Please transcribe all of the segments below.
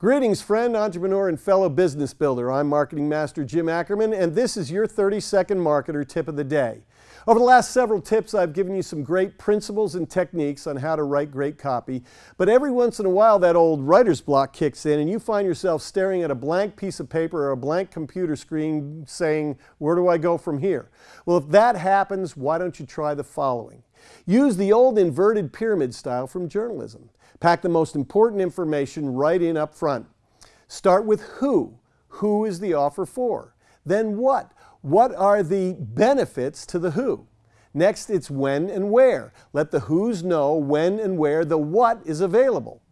Greetings, friend, entrepreneur, and fellow business builder. I'm Marketing Master Jim Ackerman, and this is your 30 second marketer tip of the day. Over the last several tips, I've given you some great principles and techniques on how to write great copy, but every once in a while that old writer's block kicks in and you find yourself staring at a blank piece of paper or a blank computer screen saying, where do I go from here? Well, if that happens, why don't you try the following? Use the old inverted pyramid style from journalism. Pack the most important information right in up front. Start with who. Who is the offer for? Then what? What are the benefits to the who? Next, it's when and where. Let the who's know when and where the what is available.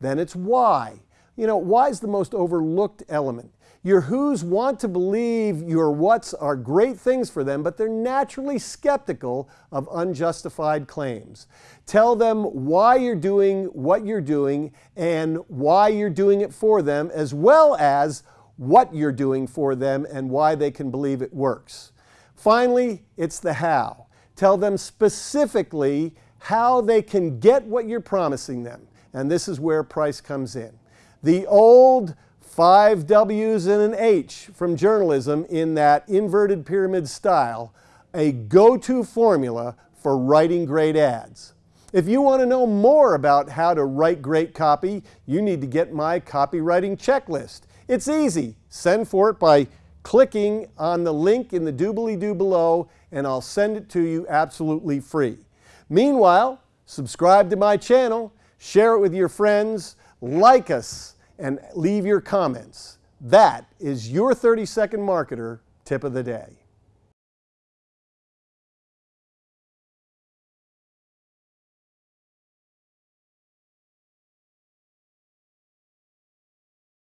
Then it's why. You know, why is the most overlooked element. Your who's want to believe your what's are great things for them, but they're naturally skeptical of unjustified claims. Tell them why you're doing what you're doing and why you're doing it for them, as well as what you're doing for them and why they can believe it works. Finally, it's the how. Tell them specifically how they can get what you're promising them. And this is where price comes in. The old five W's and an H from journalism in that inverted pyramid style, a go-to formula for writing great ads. If you want to know more about how to write great copy, you need to get my copywriting checklist. It's easy. Send for it by clicking on the link in the doobly-doo below and I'll send it to you absolutely free. Meanwhile, subscribe to my channel, share it with your friends, like us, and leave your comments. That is your 30 second marketer tip of the day.